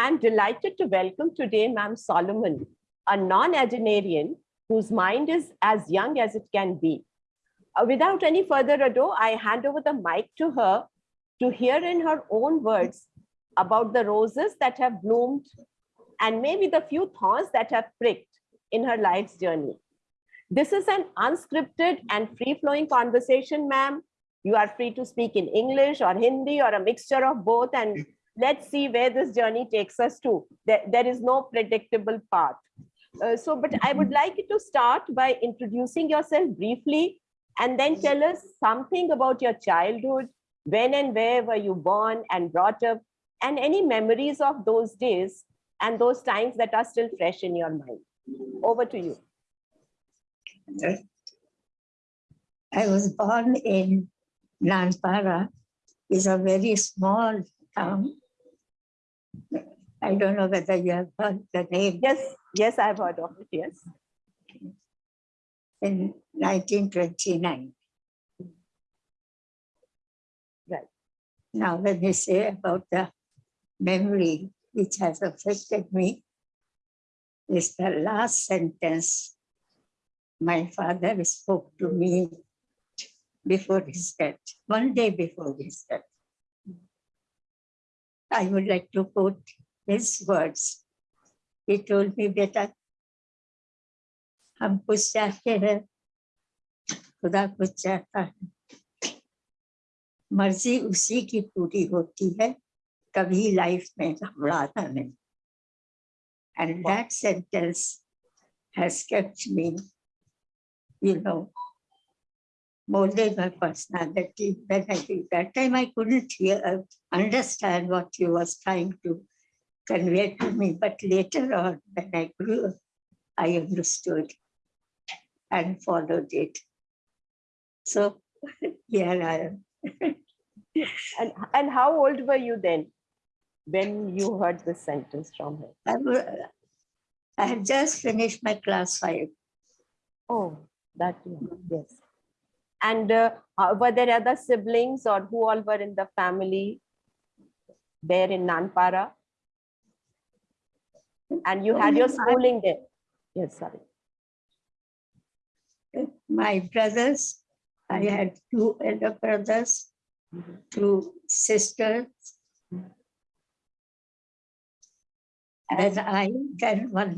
I'm delighted to welcome today Ma'am Solomon, a non-agenarian whose mind is as young as it can be. Uh, without any further ado, I hand over the mic to her to hear in her own words about the roses that have bloomed and maybe the few thorns that have pricked in her life's journey. This is an unscripted and free-flowing conversation, ma'am. You are free to speak in English or Hindi or a mixture of both and let's see where this journey takes us to. There, there is no predictable path. Uh, so, but I would like you to start by introducing yourself briefly and then tell us something about your childhood, when and where were you born and brought up, and any memories of those days and those times that are still fresh in your mind. Over to you. I was born in Nanpara. It's a very small town. I don't know whether you have heard the name. Yes, yes, I've heard of it, yes. In 1929. Right. Now, when you say about the memory which has affected me, is the last sentence my father spoke to me before his death, one day before his death. I would like to quote his words. He told me, बेटा हम कुछ चाहते हैं खुदा कुछ चाहता है मर्जी उसी की पूरी होती है कभी लाइफ में घबराना नहीं and that sentence has kept me you know, molded my personality. When I did that time, I couldn't hear, uh, understand what he was trying to convey to me. But later on, when I grew up, I understood and followed it. So here I am. and, and how old were you then when you heard this sentence from her? I, I had just finished my class five. Oh, that yes and uh, uh, were there other siblings or who all were in the family there in nanpara and you had your schooling there yes sorry my brothers i had two elder brothers mm -hmm. two sisters and i then one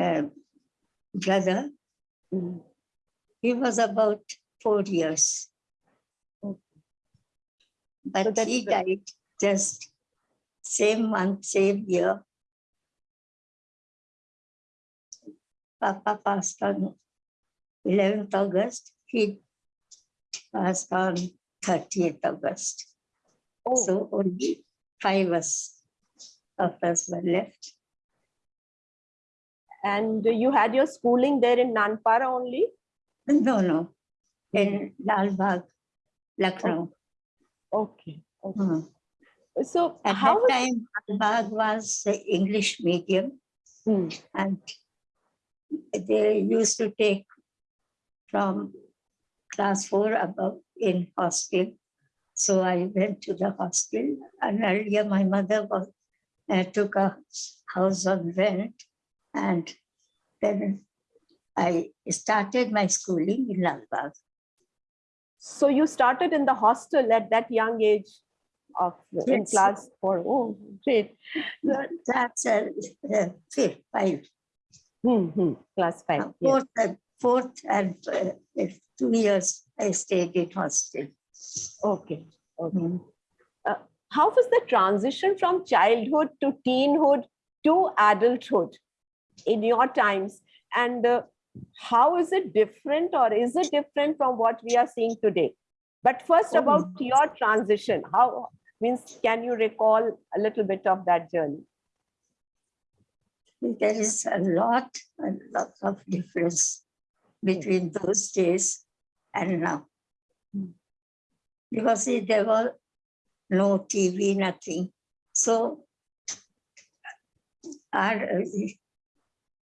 uh, brother. He was about four years. But so he died just same month, same year. Papa passed on 11th August. He passed on 30th August. Oh. So only five us of us were left. And you had your schooling there in Nanpara only? No, no. In Lalbagh, Lucknow. Okay. okay. Mm. So at how that time, Lalbagh was the English medium, mm. and they used to take from class four above in hostel. So I went to the hostel, and earlier my mother was uh, took a house on rent and then I started my schooling in Lalbagh. So you started in the hostel at that young age of yes. in class four. Oh, great. That's a, uh, fifth, five. Mm -hmm. Class five. Uh, fourth, yes. and, fourth and uh, two years I stayed in hostel. Okay. Okay. Mm -hmm. uh, how was the transition from childhood to teenhood to adulthood? in your times and uh, how is it different or is it different from what we are seeing today but first about oh. your transition how means can you recall a little bit of that journey there is a lot a lot of difference between those days and now because see, there were no tv nothing so our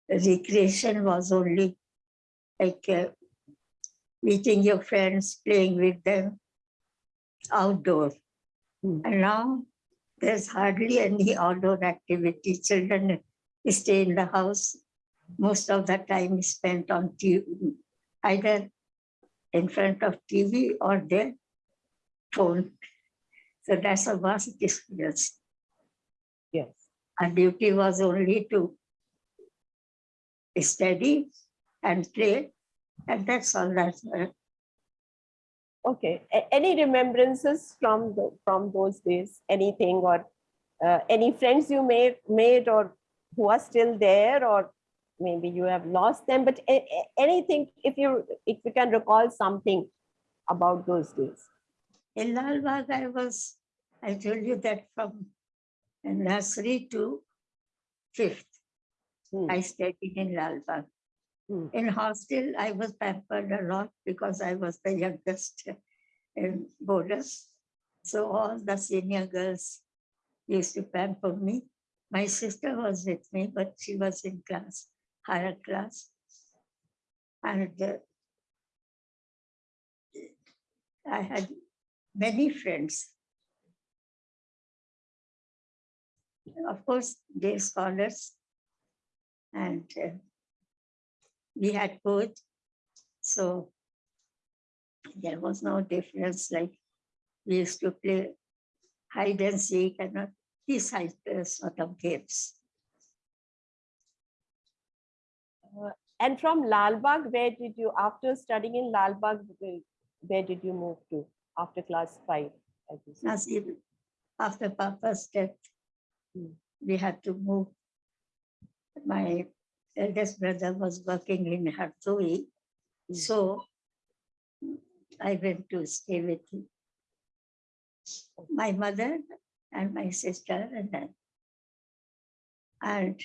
recreation was only like uh, meeting your friends, playing with them outdoor. Mm. And now There's hardly any outdoor activity. Children stay in the house. Most of the time is spent on TV, either in front of TV or their phone. So that's a vast experience. Yes. Our duty was only to study and play, and that's all that's uh, Okay. A- any remembrances from the, from those days? Anything or uh, any friends you made made or who are still there or maybe you have lost them? But anything if you if you can recall something about those days. In Lal Bagh, I was, I told you that from nursery to fifth, Hmm. I studied in Lal Bagh. Hmm. In hostel, I was pampered a lot because I was the youngest in bonus. So all the senior girls used to pamper me. My sister was with me, but she was in class, higher class. And uh, I had many friends. Of course, day scholars. And uh, we had both. So there was no difference, like we used to play hide and seek and not these type of sort of games. And from Lal Bagh, where did you after studying in Lal Bagh, where- did you move to after class five? as you said? Now, after Papa's death, Hmm. we had to move. My eldest brother was working in Hardoi, Hmm. so I went to stay with him. My mother and my sister and then. And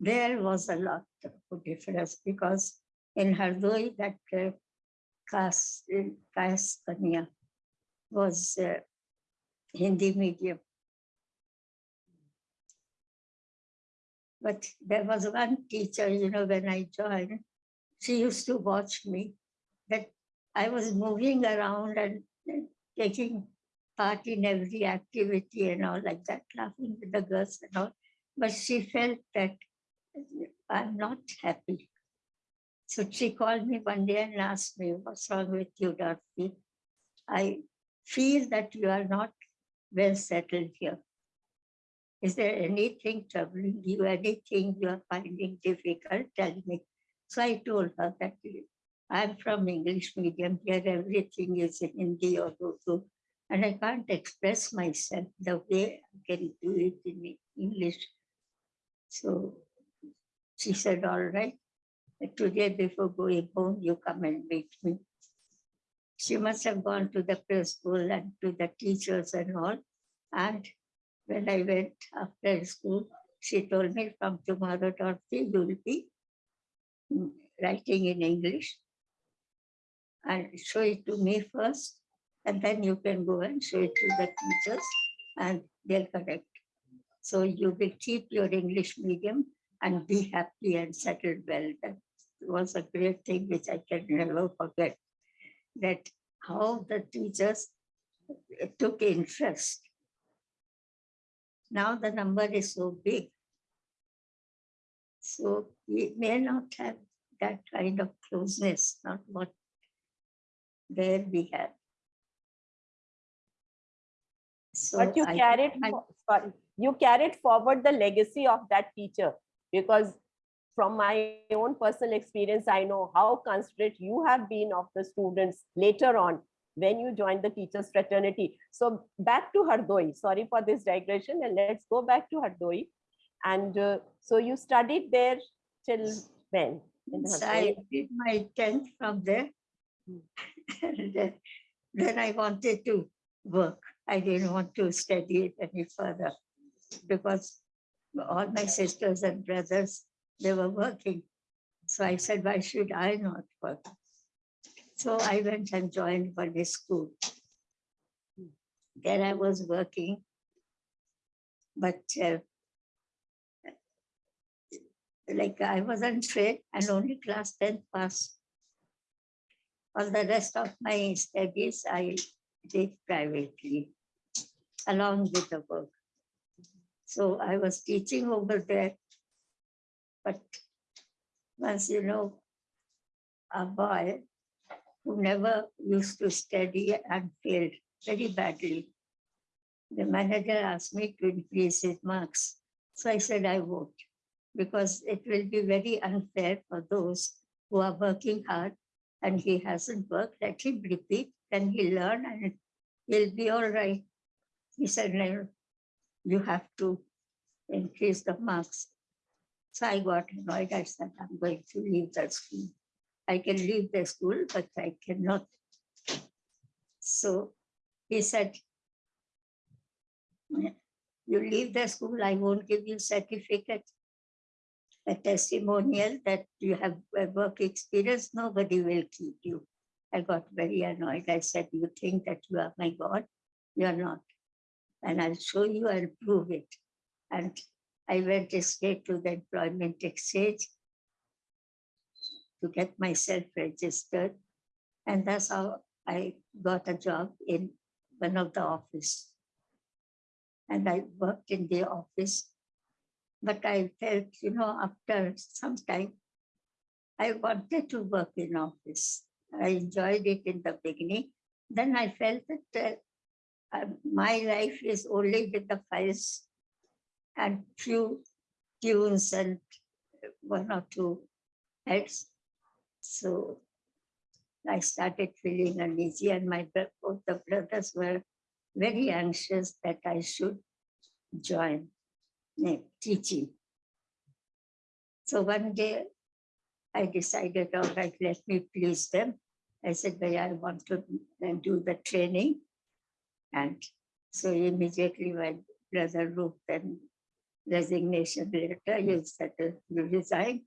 there was a lot of difference because in Hardoi, that uh, caste, caste Kanya was uh, Hindi medium. But there was one teacher, you know, when I joined, she used to watch me that I was moving around and and taking part in every activity and all like that, laughing with the girls and all. But she felt that I'm not happy. So she called me one day and asked me, what's wrong with you, Dorothy? I feel that you are not well settled here. Is there anything troubling you, anything you are finding difficult? Tell me. So I told her that I'm from English medium here, everything is in Hindi or Urdu, and I can't express myself the way I can do it in English. So she said, all right, today before going home, you come and meet me. She must have gone to the preschool and to the teachers and all. And when I went after school, she told me from tomorrow, Dorothy, you will be writing in English. And show it to me first, and then you can go and show it to the teachers and they'll correct. So you will keep your English medium and be happy and settled well. That was a great thing which I can never forget. That how the teachers took interest. Now the number is so big. So we may not have that kind of closeness, not what there we had. So But you I- carried, I- fo- sorry, you carried forward the legacy of that teacher because from my own personal experience, I know how considerate you have been of the students later on when you joined the teachers fraternity. So back to Hardoi, sorry for this digression and let's go back to Hardoi. And uh, so you studied there till when? in So I did my tenth from there. Hmm. And then- then I wanted to work. I didn't want to study it any further because all my sisters and brothers, they were working. So I said, why should I not work? So I went and joined one school. There I was working. But uh, like I wasn't trained and only class 10 passed. All the rest of my studies I did privately along with the work. So I was teaching over there. But once you know, a boy who never used to study and failed very badly. The manager asked me to increase his marks. So I said I won't because it will be very unfair for those who are working hard and he hasn't worked. Let him repeat, then he'll learn and he'll be all right. He said, no, you have to increase the marks. So I got annoyed. I said, I'm going to leave the school. I can leave the school, but I cannot. So he said, you leave the school, I won't give you certificate. A testimonial that you have work experience, nobody will keep you. I got very annoyed. I said, you think that you are my God? You are not. And I'll show you, I'll prove it. And I went straight to the employment exchange to get myself registered. And that's how I got a job in one of the office. And I worked in the office. But I felt, you know, after some time, I wanted to work in office. I enjoyed it in the beginning. Then I felt that uh, uh, my life is only with the files and few tunes and one or two heads. So I started feeling uneasy and my both the brothers were very anxious that I should join teaching. So one day I decided, all right, let me please them. I said, "Bhai, I want to uh, do the training. And so immediately my brother wrote the resignation letter, he said uh, you resign.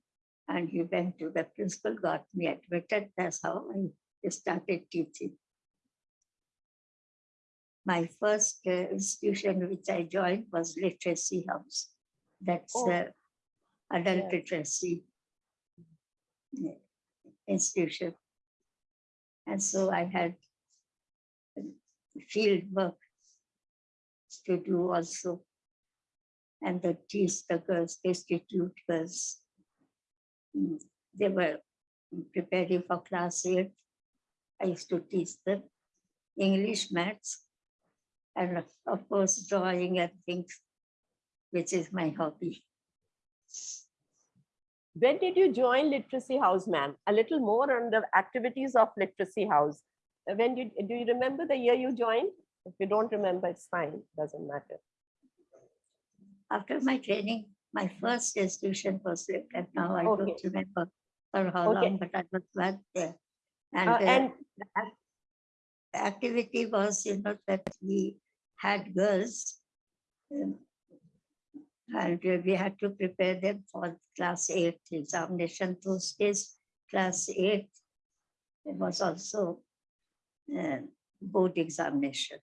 And he went to the principal, got me admitted. That's how I started teaching. My first uh, institution which I joined was Literacy House. That's Oh. the adult Yeah. literacy uh, institution. And so I had field work to do also. And the teach the girls, institute girls. Mm, They were preparing for class eight. I used to teach them English, maths, and of course, drawing and things, which is my hobby. When did you join Literacy House, ma'am? A little more on the activities of Literacy House. When did, do you remember the year you joined? If you don't remember, it's fine, doesn't matter. After my training, my first institution was and now I don't remember for how Okay. long, but I was glad there. And, Uh, And the the activity was, you know, that we had girls. um, And we had to prepare them for class eight examination. Those days, class eight, it was also uh, board examination.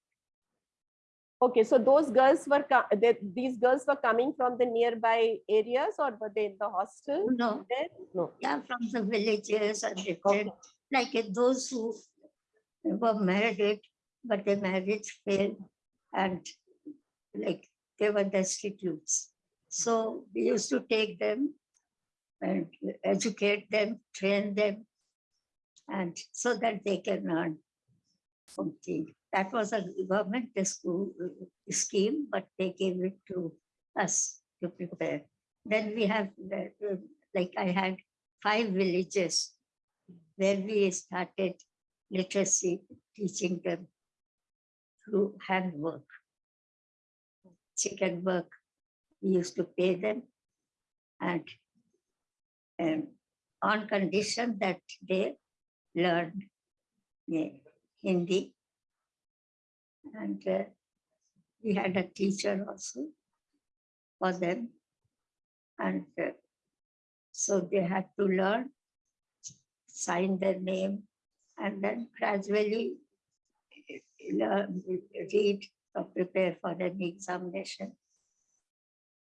Okay, so those girls were, they- these girls were coming from the nearby areas or were they in the hostel No, there? No. yeah, from the villages and Okay. like those who were married, but their marriage failed and like they were destitutes. So we used to take them and educate them, train them, and so that they can earn something. That was a government school uh, scheme, but they gave it to us to prepare. Then we have, uh, like I had five villages where we started literacy, teaching them through handwork. Chicken work, we used to pay them and, and on condition that they learned yeah, Hindi. And uh, we had a teacher also for them. And uh, so they had to learn, sign their name, and then gradually learn, read or prepare for an examination.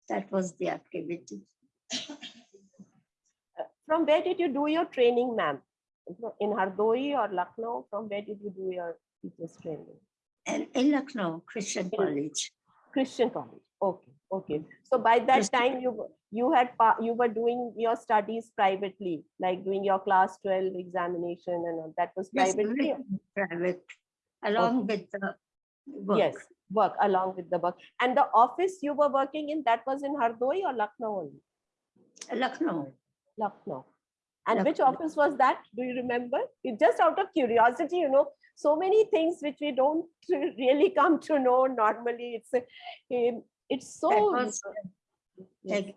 That was the activity. Uh, from where did you do your training, ma'am? In Hardoi or Lucknow? From where did you do your teacher's training? And in Lucknow, Christian In- College. Christian college. Okay. Okay, so by that Yes. time you were- you had you were doing your studies privately, like doing your class twelve examination and all that was privately. everything private, along with the work. Yes, work along with the work. And the office you were working in that was in Hardoi or Lucknow only? Lucknow. Lucknow. And which office was that? Do you remember? It just out of curiosity, you know, so many things which we don't really come to know normally. It's a, um, it's so. Was like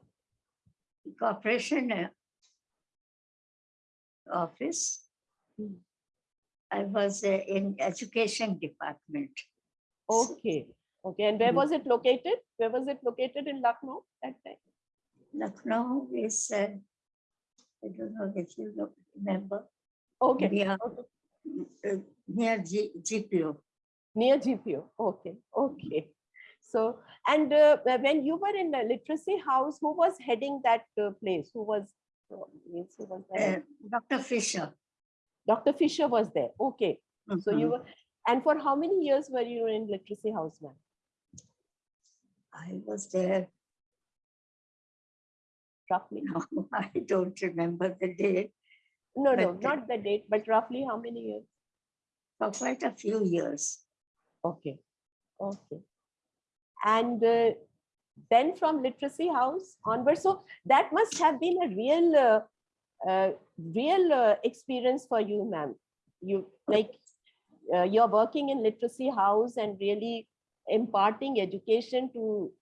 corporation uh, office. Hmm. I was uh, in education department. Okay, okay. And where Mhm. was it located? Where was it located in Lucknow that time? Lucknow is, uh, I don't know if you remember, Okay, near, okay. uh, near G- GPO. near GPO. Okay, okay. So, and uh, when you were in the literacy house, who was heading that uh, place? Who was, uh, who was the head? Uh, Dr. Fisher. Dr. Fisher was there. Okay. So you Mhm. were, and for how many years were you in literacy house, ma'am? I was there, Roughly? now I don't remember the date, No, no, not the date, but roughly how many years? for quite a few years. Okay, okay. And uh, then from literacy house onward, so that must have been a real, uh, uh, real uh, experience for you, ma'am. You like, uh, you're working in literacy house and really imparting education to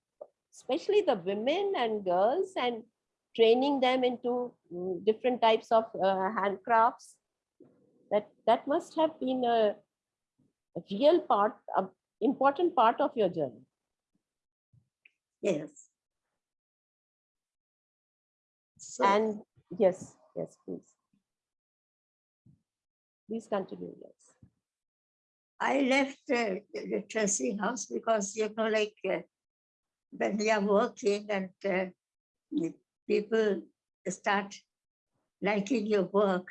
especially the women and girls and training them into different types of uh, handcrafts. That that must have been a, a real part, a important part of your journey. Yes. So And yes, yes, please. Please continue, yes. I left uh, the literacy house because, you know, like uh, when we are working and uh, people start liking your work,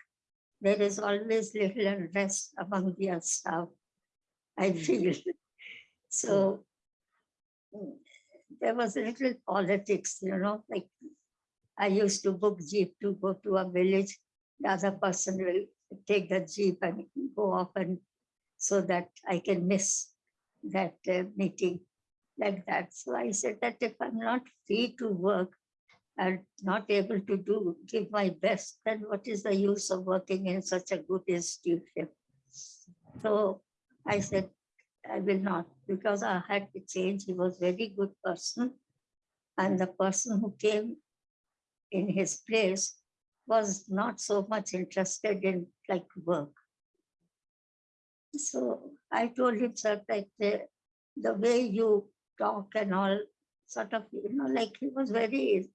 there is always little unrest among their staff, I feel. So mm, there was a little politics, you know, like I used to book jeep to go to a village. The other person will take the jeep and go off and so that I can miss that uh, meeting like that. So I said that if I'm not free to work and not able to do, give my best, then what is the use of working in such a good institution? So I said, I will not, because I had to change. He was very good person. And the person who came in his place was not so much interested in like work. So I told him, sir, that the, the way you talk and all sort of, you know, like he was very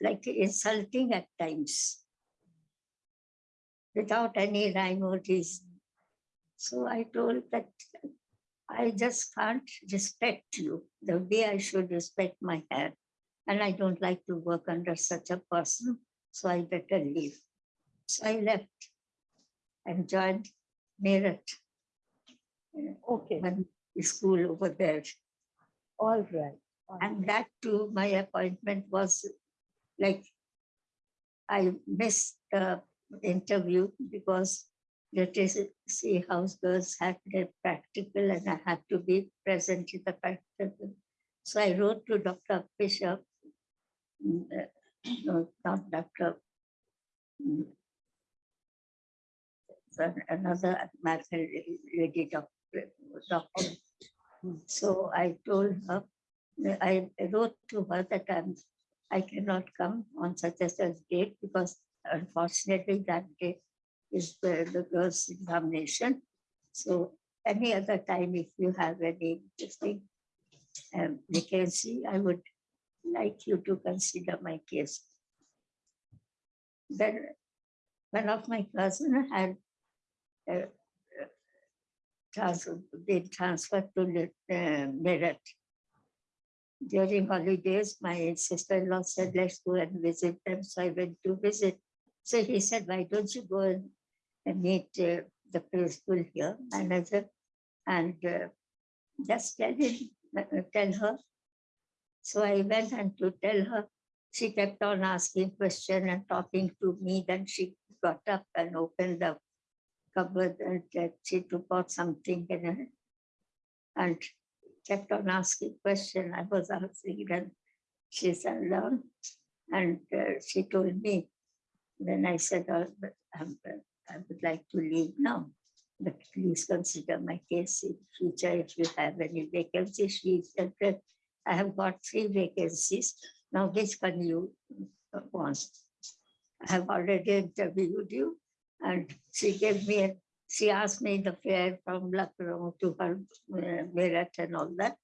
like insulting at times without any rhyme or reason. So I told that I just can't respect you the way I should respect my hair. And I don't like to work under such a person, so I better leave. So I left and joined Meerut Okay, one school over there. all right. all And right. that too, my appointment was like, I missed the interview because literacy house girls had their practical and I had to be present in the practical. So I wrote to Dr. Fisher, mm, uh, no, not Dr. Another matter lady doctor. So I told her, I wrote to her that I'm, I cannot come on such and such date because unfortunately that day is the, the girls' examination. So any other time, if you have any interesting um, vacancy, I would like you to consider my case. Then one of my cousin had been transferred to Meerut. During holidays, my sister-in-law said, let's go and visit them. So I went to visit. So he said, why don't you go and, meet uh, the principal here, manager, and uh, just tell him tell her. So I went and to tell her, she kept on asking question and talking to me. Then she got up and opened the cupboard and uh, she took out something in it and kept on asking question. I was answering and she sat down and uh, she told me. Then I said, oh, but uh, I would like to leave now. But please consider my case in future if you have any vacancies. She said I have got three vacancies. Now which one you uh, want? I have already interviewed you and she gave me, a- she asked me the fare from Lucknow to her uh, Meerut and all that.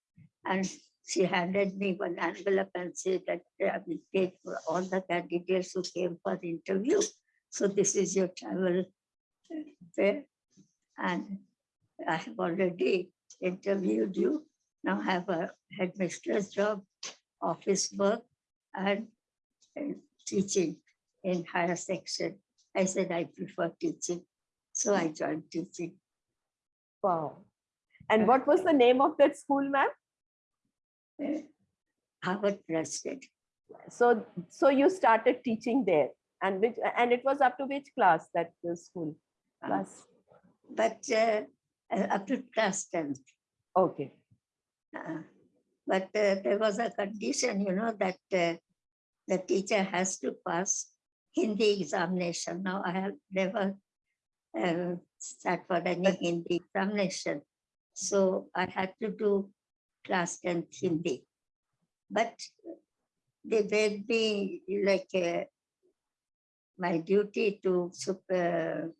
And she handed me one envelope and said that I will for all the candidates who came for the interview. So this is your travel fare. And I have already interviewed you. Now I have a headmistress job, office work, and teaching in higher section. I said I prefer teaching, so I joined teaching. Wow. And what was the name of that school, ma'am? uh, Harvard Trusted. So, so you started teaching there and which, and it was up to which class that the school Uh, class? But uh, uh, up to class tenth. Okay. Uh, But uh, there was a condition, you know, that uh, the teacher has to pass Hindi examination. Now, I have never uh, sat for any Hindi examination. So I had to do class tenth Hindi. But they made me like uh, my duty to super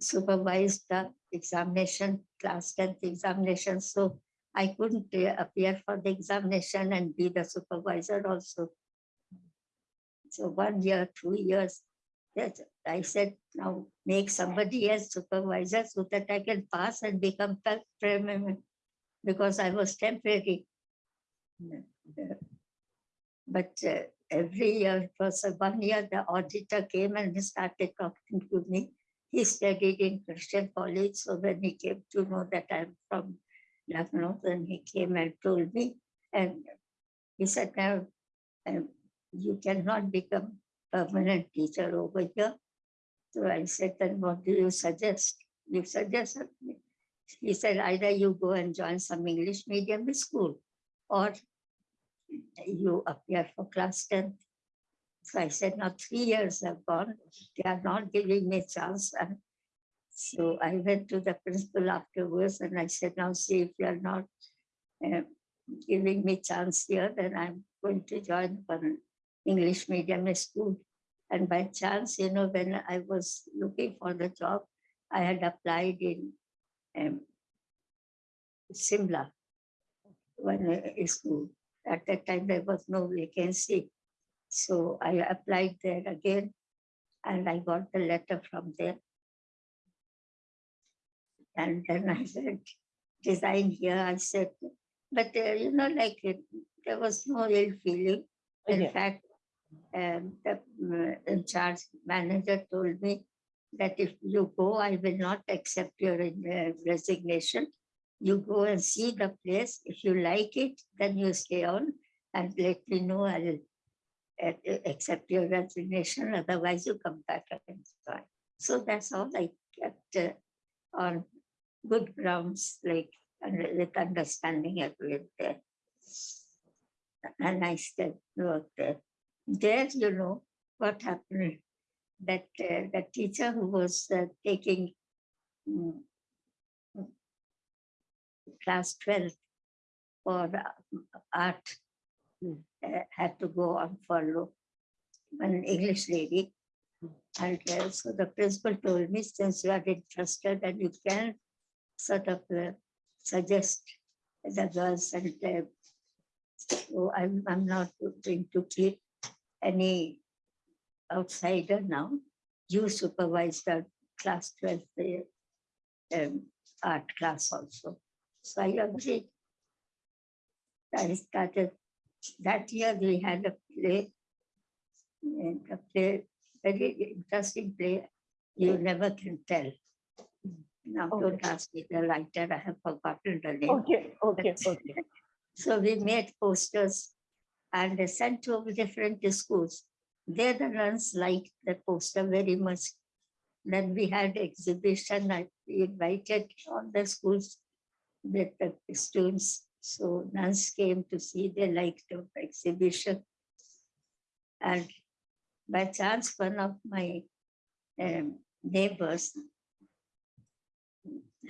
supervise the examination, class tenth examination. So I couldn't uh, appear for the examination and be the supervisor also. So one year, two years, that I said, now make somebody else supervisor so that I can pass and become permanent because I was temporary. But uh, every year, uh, one year, the auditor came and he started talking to me. He studied in Christian college, so when he came to know that I'm from Lucknow, then he came and told me, and he said, now, um, you cannot become permanent teacher over here. So I said, then what do you suggest? You suggest me. He said, either you go and join some English medium school or you appear for class 10. So I said, now three years have gone, they are not giving me chance. And so I went to the principal afterwards and I said, now see if you are not uh, giving me chance here, then I'm going to join English medium school. And by chance, you know, when I was looking for the job, I had applied in um, Simla, one uh, school. At that time, there was no vacancy. So I applied there again and I got the letter from there. And then I said, design here, I said, but uh, you know, like it, there was no ill feeling. In Yeah. fact, um, the uh, in charge manager told me that if you go, I will not accept your uh, resignation. You go and see the place. If you like it, then you stay on and let me know. I'll uh, accept your resignation. Otherwise, you come back and join. So that's all I kept uh, on good grounds, like with understanding there. And I still work there. There, you know, what happened, that uh, the teacher who was uh, taking mm, class 12 for uh, art uh, had to go on furlough, an English lady. And uh, so the principal told me, since you are interested and you can sort of uh, suggest the girls and uh, so I'm, I'm not going to keep any outsider now. You supervise the class 12 uh, um, art class also. So I agreed. I started, that year we had a play. A play, very interesting play, you never can tell. Now Okay. don't ask me the writer, I have forgotten the name. Okay, okay, okay. So we made posters and they sent to different schools. There the nuns liked the poster very much. Then we had exhibition, I invited all the schools with the students. So nuns came to see, they liked the exhibition. And by chance, one of my um, neighbors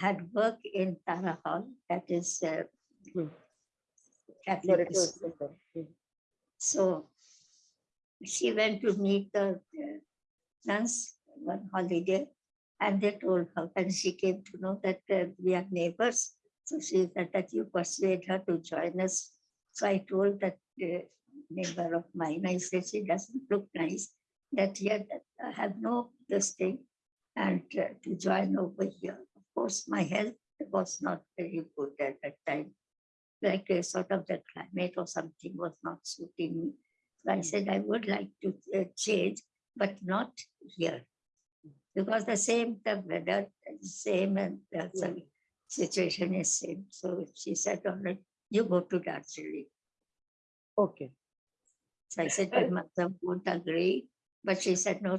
had work in Tara Hall, that is uh, Hmm. Catholic Very school. good, super. So she went to meet the uh, nuns one holiday and they told her, and she came to know that uh, we are neighbors. So she said that you persuade her to join us. So I told that uh, neighbor of mine, I said, she doesn't look nice, that yet I have no this thing and uh, to join over here. Of course, my health was not very good at that time like a sort of the climate or something was not suiting me. So I said I would like to uh, change, but not here. Because the same, the weather same and the Yeah. situation is same. So she said, all right, you go to Darjeeling. Okay, So I said, my mother won't agree, but she said, no,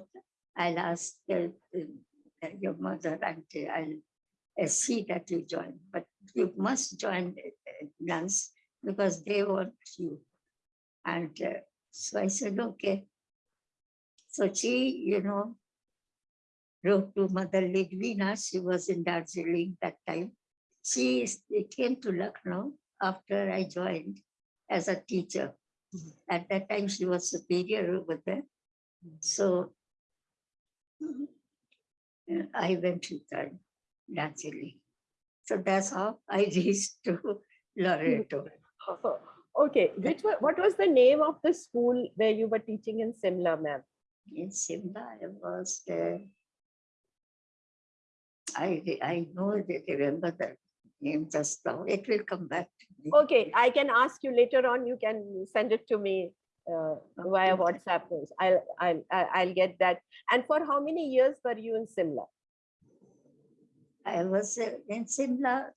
I'll ask uh, uh, your mother and uh, I'll uh, see that you join, but you must join uh, nuns because they want you. And uh, so I said, okay. So she, you know, wrote to Mother Lidvina, she was in Darjeeling that time. She came to Lucknow after I joined as a teacher. Mhm. At that time, she was superior over there. So uh, I went to Darjeeling. So that's how I reached to Loreto. okay. Which wa- what was the name of the school where you were teaching in Simla, ma'am? In Simla, I was there. I, I know that remember the name just now. It will come back to me. Okay, I can ask you later on. You can send it to me uh, via WhatsApp. I'll, I'll, I'll I'll get that. And for how many years were you in Simla? I was uh, in Simla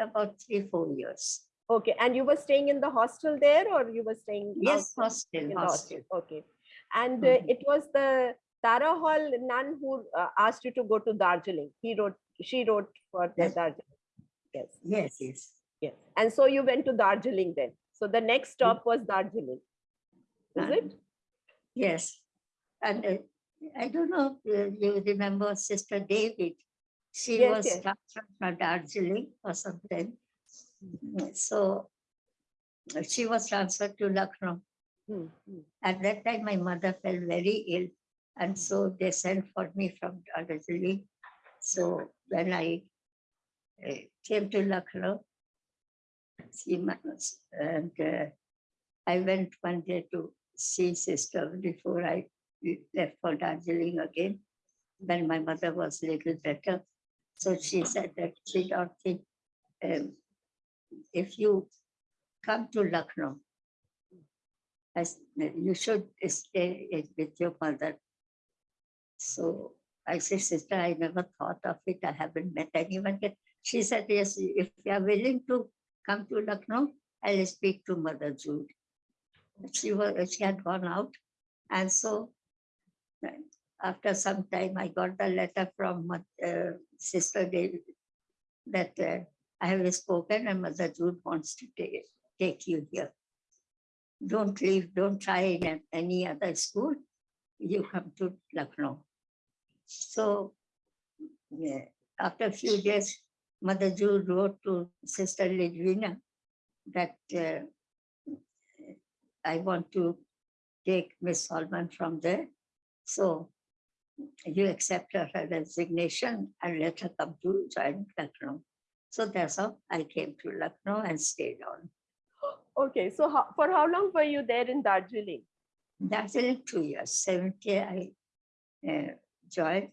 about three, four years. Okay, and you were staying in the hostel there, or you were staying? Yes, outside hostel, hostel. Okay, and uh, Mhm. it was the Tara Hall nun who uh, asked you to go to Darjeeling. He wrote, she wrote for the Yes. Darjeeling. Yes, Yes, yes. yes. And so you went to Darjeeling then. So the next stop was Darjeeling. Is And- it? Yes. And uh, I don't know, if you remember Sister David? She Yes, was yes. transferred from Darjeeling or something. So uh, she was transferred to Lucknow. Hmm, hmm. At that time, my mother fell very ill. And so they sent for me from Darjeeling. So when I uh, came to Lucknow, see my, and uh, I went one day to see sister before I left for Darjeeling again. Then my mother was a little better. So she said that she don't think um, if you come to Lucknow, as you should stay with your mother. So I said, sister, I never thought of it. I haven't met anyone yet. She said, yes, if you are willing to come to Lucknow, I'll speak to Mother Jude. She was, she had gone out. And so after some time, I got the letter from uh, Sister that uh, I have spoken and Mother Jude wants to take, take you here. Don't leave, don't try in any other school. You come to Lucknow. So yeah, after a few days, Mother Jude wrote to Sister Lidvina that uh, I want to take Miss Solomon from there. So you accept her resignation and let her come to join Lucknow. So that's how I came to Lucknow and stayed on. Okay, so how, for how long were you there in Darjeeling? In two years. 70, I uh, joined,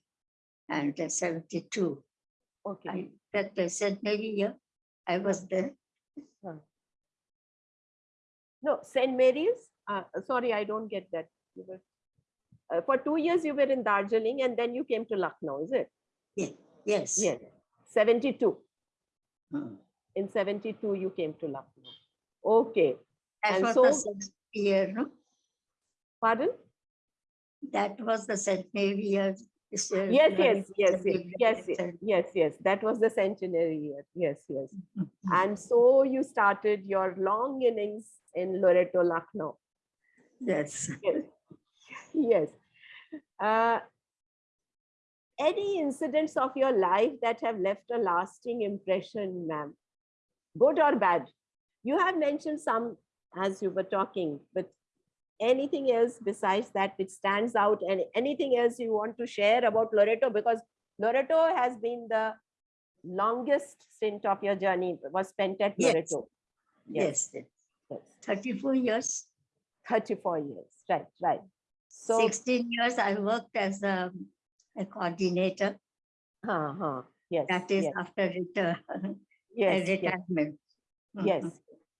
and uh, 72, Okay, I, that uh, St. Mary year, I was there. no, St. Mary's. Uh, sorry, I don't get that. You were, uh, for two years you were in Darjeeling and then you came to Lucknow, is it? Yes, Yes. 72. Hmm. In 72, you came to Lucknow. Okay. That And was so- the centenary year, no? Pardon? That was the centenary year. Yes, yes, yes, yes, yes, yes, yes, yes. That was the centenary year. Yes, yes. Mhm. And so you started your long innings in Loreto, Lucknow. Yes. Yes. Yes. Uh, any incidents of your life that have left a lasting impression, ma'am? Good or bad? You have mentioned some as you were talking, but anything else besides that which stands out and anything else you want to share about Loreto? Because Loreto has been the longest stint of your journey was spent at Yes. Loreto. Yes. yes. yes. 34 years. 34 years. Right, right. So, 16 years I worked as a, a coordinator. huh, huh, yes. That is yes, after return, yes, yes, retirement. yes, Mhm.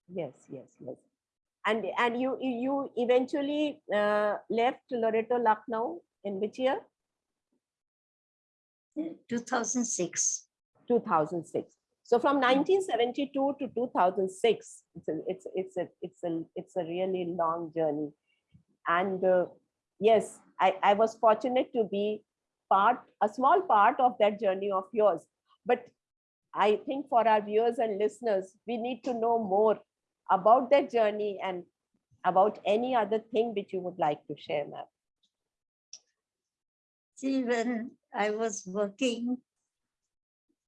yes, yes, yes. And and you you you eventually uh, left Loreto Lucknow in which year? 2006. 2006. So from 1972 to 2006, it's a, it's it's a it's a it's a really long journey. And uh, yes, I I was fortunate to be part a small part of that journey of yours. But I think for our viewers and listeners, we need to know more about that journey and about any other thing which you would like to share, ma'am. See, when I was working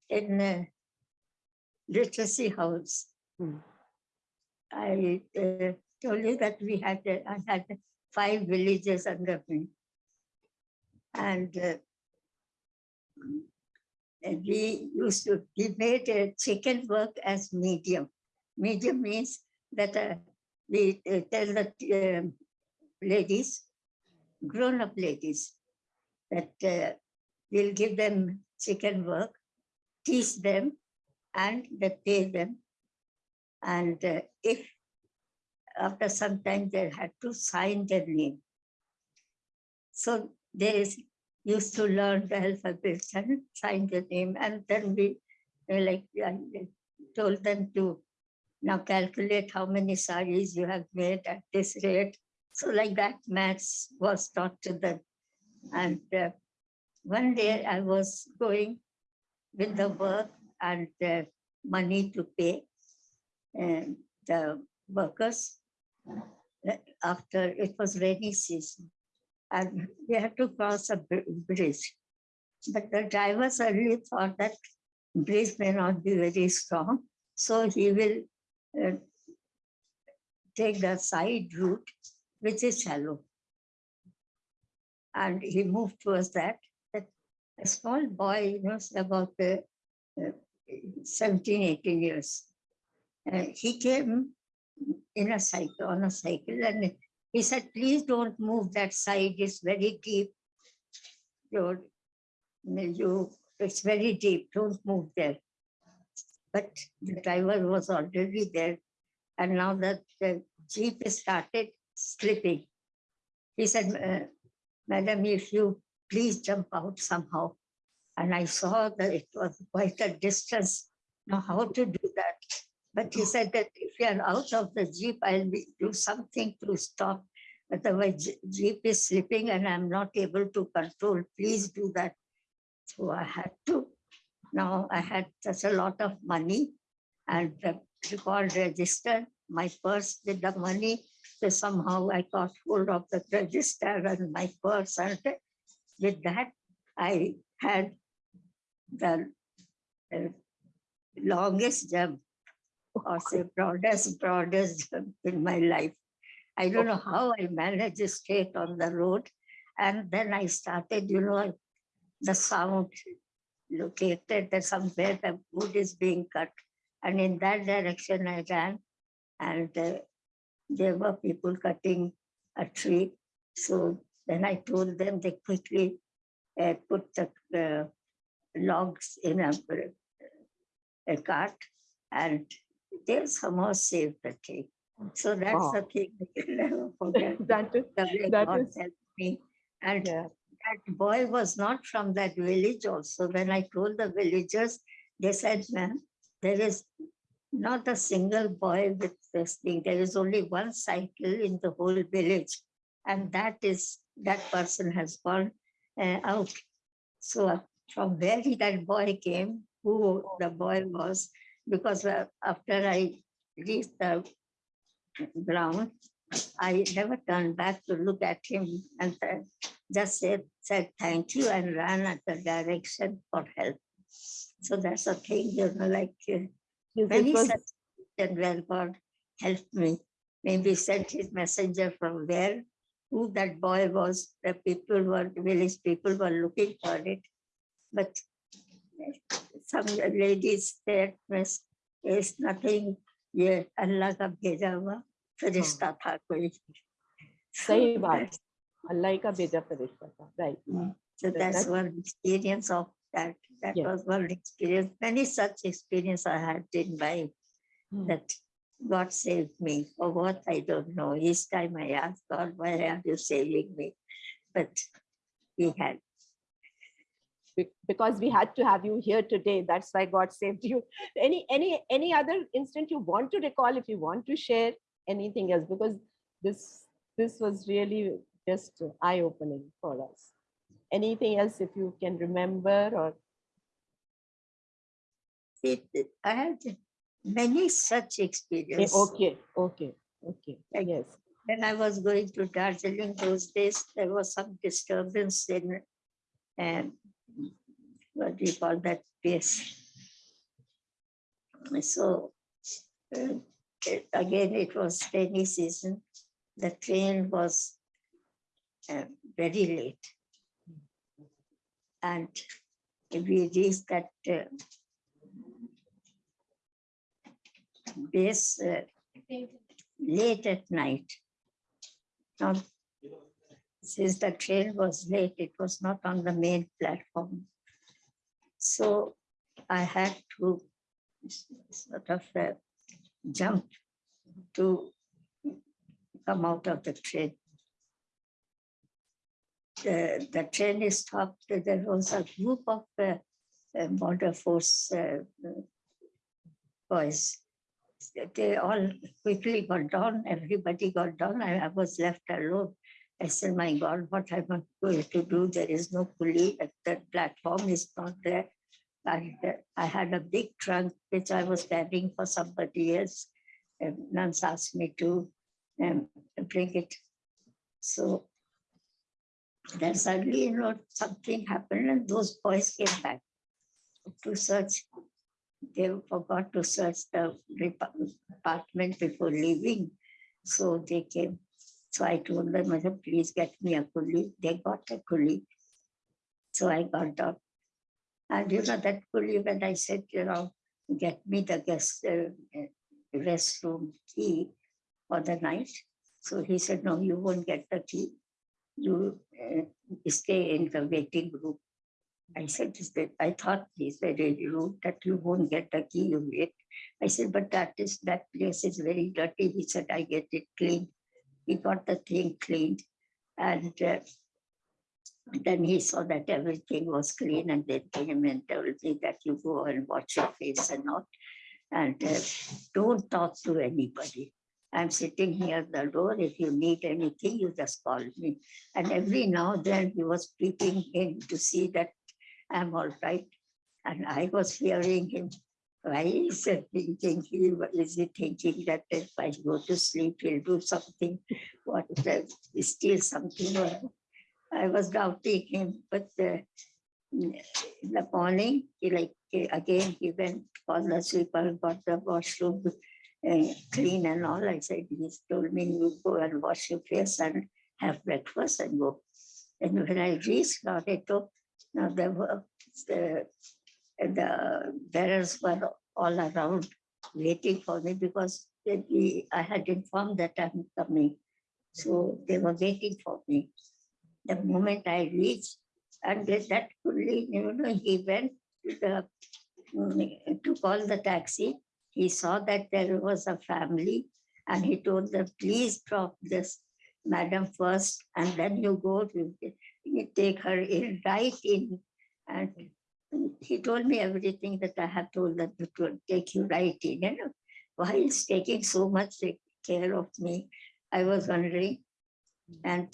in a literacy house, Hmm. I uh, told you that we had, uh, I had five villages under me. And uh, we used to, we made uh, chikan work as medium. Medium means that uh, we uh, tell the um, ladies, grown-up ladies, that uh, we'll give them chikan work, teach them, and they pay them. And uh, if after some time they had to sign their name. So they used to learn the alphabet and sign their name. And then we uh, like I told them to now calculate how many saris you have made at this rate. So like that maths was taught to them. And uh, one day I was going with the work and uh, money to pay and the workers uh, after it was rainy season and we had to cross a bridge. But the driver suddenly thought that bridge may not be very strong, so he will uh, take the side route, which is shallow. And he moved towards that. a small boy, you know, about uh, uh, 17, 18 years. Uh, he came in a cycle, on a cycle, and he said, please don't move that side, it's very deep. You, you, it's very deep, don't move there. But the driver was already there, and now that the jeep started slipping, he said, "Uh, Madam, if you please jump out somehow. And I saw that it was quite a distance. Now, how to do? But he said that if you are out of the jeep, I'll be, do something to stop. Otherwise, je- jeep is slipping and I'm not able to control. Please do that. So I had to. Now I had such a lot of money and the record register, my purse with the money. So somehow I got hold of the register and my purse and with that I had the uh, longest jump or the broadest, broadest jump in my life. I don't know how I managed to straight on the road. And then I started, you know, the sound located that somewhere the wood is being cut. And in that direction I ran and uh, there were people cutting a tree. So then I told them they quickly uh, put the uh, logs in a, a cart and they somehow saved the. So that's Wow. the thing can never forget. that is, The way that God is- helped me. And yeah. that boy was not from that village also. When I told the villagers, they said, ma'am, there is not a single boy with this thing. There is only one cycle in the whole village. And that is, that person has gone uh, out. So uh, from where he- that boy came, who the boy was, because uh, after I reached the ground, I never turned back to look at him and just said, said thank you and ran at the direction for help. So that's a thing, you know, like uh, Yes, many was- such and where God helped me. Maybe sent his messenger from where, who that boy was, the people were, village people were looking for it. But some ladies said, "Miss, is nothing, ये अल्लाह का भेजा हुआ फरिश्ता था कोई. सही बात अल्लाह ही का भेजा फरिश्ता था right So That- that's that- one experience of that. That Yeah. was one experience. Many such experience I had in my Hmm. that God saved me for what I don't know. Each time I ask God, why are you saving me? But He had. be- because we had to have you here today. That's why god saved you. Any any any other instant you want to recall if you want to share anything else because this this was really just eye opening for us. Anything else if you can remember or? It, I had many such Eh, experiences. okay okay okay Like- yes. When I was going to Darjeeling those days, there was some disturbance in, um, what do you call that place? So, uh, again, it was rainy season. The train was uh, very late. And we reached that uh, base uh, late at night. Now, since the train was late, it was not on the main platform. So I had to sort of uh, jump to come out of the train. The, the train stopped. There was a group of uh, uh, border force uh, uh, boys they all quickly got down, everybody got down, I, I was left alone. I said, my God, what am I going to do? There is no pulley, at the platform is not there. And uh, I had a big trunk which I was carrying for somebody else. And nuns asked me to um, bring it. So then suddenly, you know, something happened and those boys came back to search they forgot to search the apartment before leaving. So they came. So I told them, mother, please get me a coolie. They got a coolie. So I got down. And you know, that coolie, when I said, you know, get me the guest uh, restroom key for the night. So he said, no, you won't get the key. You uh, stay in the waiting room. I said, I thought he's very rude that you won't get the key, you wait. I said, but that is, that place is very dirty. He said, I get it clean. He got the thing cleaned. And uh, then he saw that everything was clean and they came and told me that you go and wash your face and not And uh, don't talk to anybody. I'm sitting here at the door. If you need anything, you just call me. And every now and then he was peeping in to see that I'm all right. And I was hearing him. Why is he thinking? Is he thinking that if I go to sleep, he'll do something? What, uh, steal something? I was doubting him, but uh, in the morning, he like, uh, again, he went for the sleeper, got the washroom uh, clean and all. I said, he told me, you go and wash your face and have breakfast and go. And when I reached Loreto, now there were the, the bearers were all around waiting for me because I had informed that I'm coming. So they were waiting for me. The moment I reached, and that fully, you know, he went to the, mm, to call the taxi. He saw that there was a family and he told them, please drop this madam first and then you go to you take her in right in And He told me everything that I have told them to to take you right in, you know. Why is taking so much care of me? I was wondering. And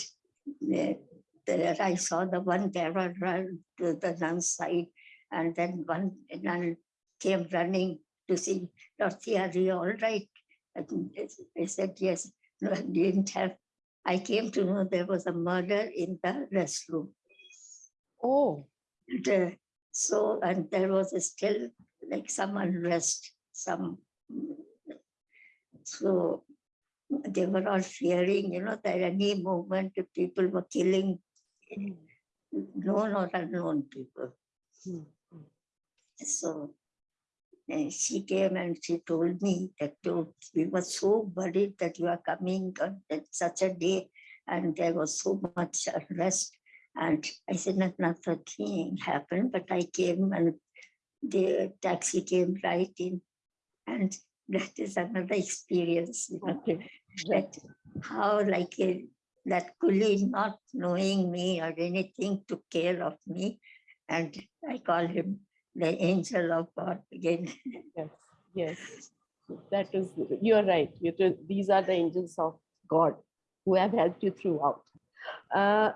the- there I saw the one terror run to the nun's side. And then one nun came running to see, Dorothy, are you all right? And I said, yes, no, I didn't have. I came to know there was a murder in the restroom. Oh, And, uh, so, and there was still like some unrest, some. So they were all fearing, you know, that any moment the people were killing known or unknown people. mm, So and she came and she told me that "Oh, we were so worried that you are coming on such a day and there was so much unrest. And I said, not, nothing happened, but I came and the taxi came right in. And that is another experience, you know, that how like a, that Kuli not knowing me or anything took care of me. And I call him the angel of God again. Yes, yes. That is, you're right. You do- These are the angels of God who have helped you throughout. Uh,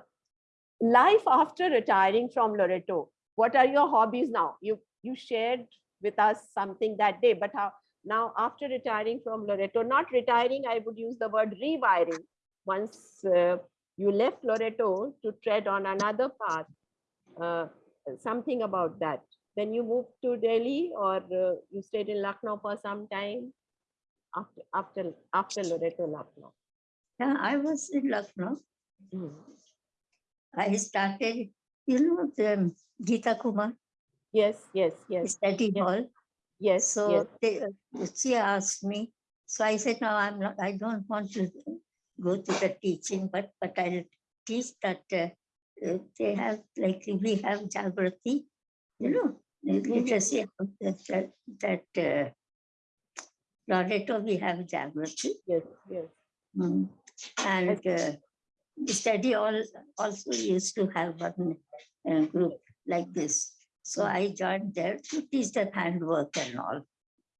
life after retiring from Loreto, what are your hobbies now? You, you shared with us something that day, but how, now after retiring from Loreto, not retiring, I would use the word rewiring. Once uh, you left Loreto to tread on another path, uh, something about that. Then you moved to Delhi or uh, you stayed in Lucknow for some time after after after Loreto Lucknow. Yeah, I was in Lucknow. Mm. I started, you know, the Gita Kumar Yes, yes, yes, study yes, hall. yes, So yes. they, she asked me, so I said, no, I'm not, I don't want to go to the teaching, but, but I'll teach that uh, uh, they have, like, we have Jagrati, you know, the literacy of that, that, that uh, Loreto, we have Jagrati. Yes, yes. Mm. And uh, study all also used to have one uh, group like this. So I joined there to teach them handwork and all.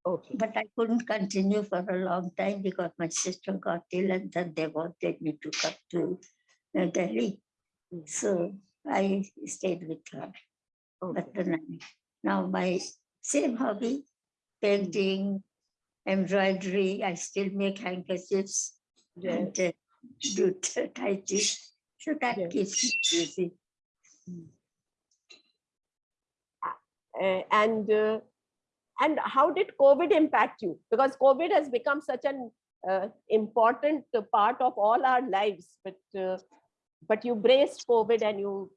Okay. But I couldn't continue for a long time because my sister got ill and then they wanted me to come to uh, Delhi. Mm. So I stayed with her. Okay. But then now my same hobby, painting, embroidery, I still make handkerchiefs Yes. and uh, do tai chi. So that Yes. keeps me busy. Uh, and uh, and how did COVID impact you? Because COVID has become such an uh, important part of all our lives. But uh, but you braced COVID and you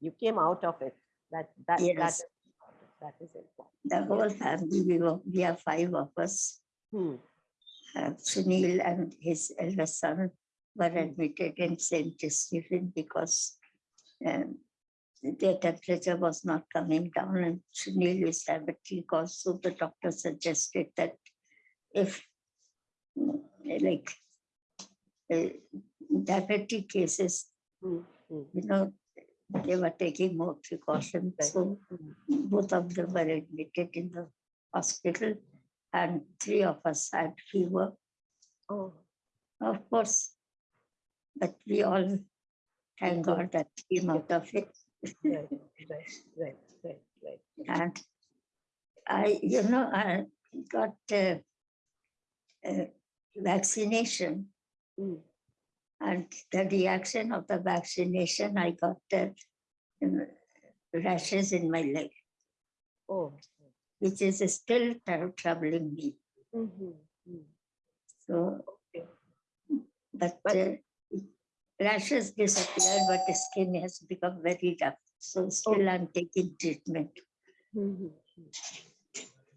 you came out of it. That that that Yes. is that is important. The whole family, we were, we are five of us. Hmm. Uh, Sunil and his elder son were Mm. admitted in St. Stephen because um, their temperature was not coming down and Sunil is diabetic also. The doctor suggested that if mm, like uh, diabetic cases, Hmm. Hmm. you know, they were taking more precautions. So Hmm. both of them were admitted in the hospital and three of us had fever, Oh, of course. But we all, thank God that came out of it. right, right, right, right, right. And I, you know, I got uh, uh, vaccination Hmm. and the reaction of the vaccination, I got uh, um, rashes in my leg, Oh. Which is still troubling me. Mhm, mhm. So, but But- uh, rashes disappeared, but the skin has become very rough. So still I'm taking treatment. Mhm.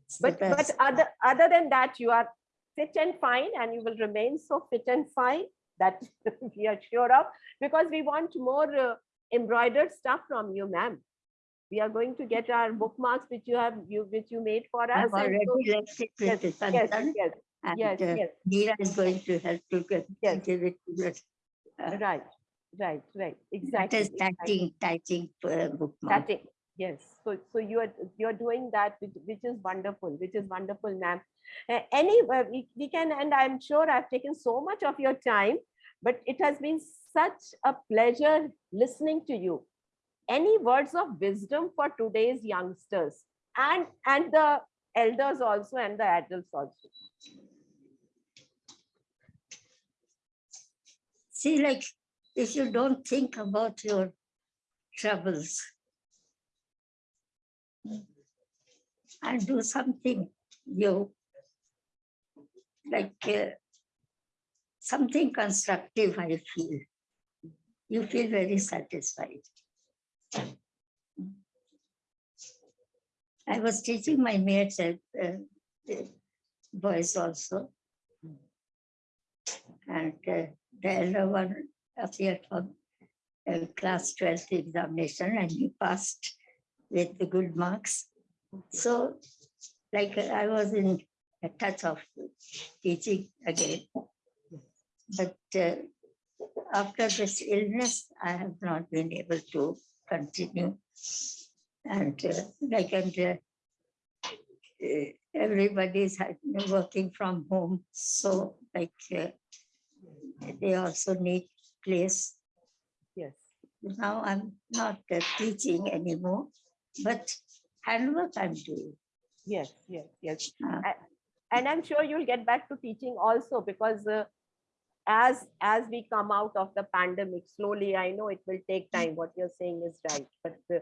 So But but other other than that, you are fit and fine, and you will remain so fit and fine. That we are sure of because we want more uh, embroidered stuff from you, ma'am. We are going to get our bookmarks which you have you which you made for us. I've and so- already left yes, yes, yes, and yes, uh, yes. Neera is going to help to get- Yes. give it to the. uh, Right, right, right. Exactly. typing, typing uh, bookmark. Yes, so so you are you're doing that, which, which is wonderful, which is wonderful, ma'am. Uh, any we, we can, and I'm sure I've taken so much of your time, but it has been such a pleasure listening to you. Any words of wisdom for today's youngsters and and the elders also and the adults also. See, like, if you don't think about your troubles and do something you like uh, something constructive, I feel. You feel very satisfied. I was teaching my mates at uh, boys also. And uh, the elder one appeared for uh, class 12th examination and he passed with the good marks. So like I was in a touch of teaching again. But uh, after this illness, I have not been able to continue. And uh, like and uh, uh, everybody's working from home, so like uh, they also need place. Yes. Now I'm not uh, teaching anymore, but handwork I'm doing. Yes, yes, yes. Uh, And I'm sure you'll get back to teaching also because uh, as as we come out of the pandemic slowly, I know it will take time. What you're saying is right, but uh,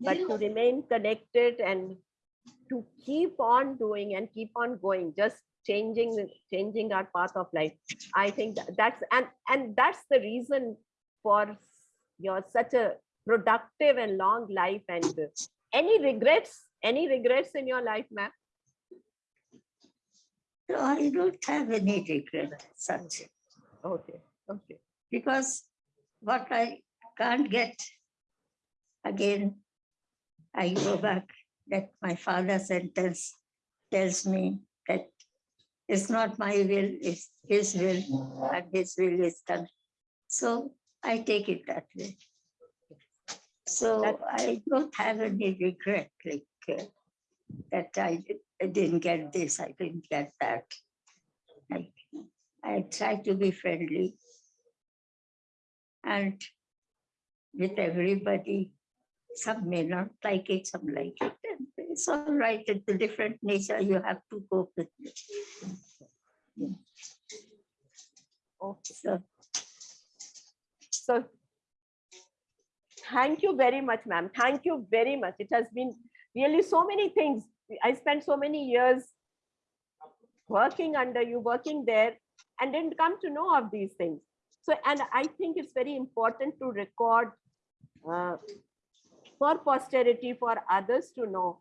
but to remain connected and to keep on doing and keep on going, just changing changing our path of life. I think tha- that's and and that's the reason for your such a productive and long life. And any regrets? Any regrets in your life, ma'am? I don't have any regrets. such Okay, okay. because what I can't get again, I go back that my father's sentence tells me that it's not my will, it's his will, and his will is done. So I take it that way. So That- I don't have any regret, like uh, that I I didn't get this, I didn't get that. Like, I try to be friendly. And with everybody, some may not like it, some like it. It's all right, it's a different nature, you have to cope with it. Okay. So So thank you very much, ma'am. Thank you very much. It has been really so many things. I spent so many years working under you, working there, and didn't come to know of these things. So, and I think it's very important to record uh, for posterity, for others to know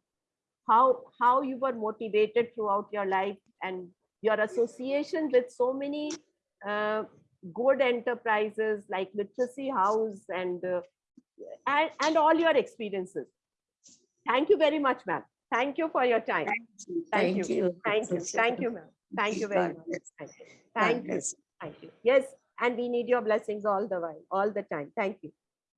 how how you were motivated throughout your life and your association with so many uh, good enterprises like literacy house and uh, and, and all your experiences. Thank you very much ma'am. Thank you for your time. Thank you. Thank you. thank you. Thank you ma'am thank you very God much thank you. God thank you thank you. Yes and we need your blessings all the while all the time. Thank you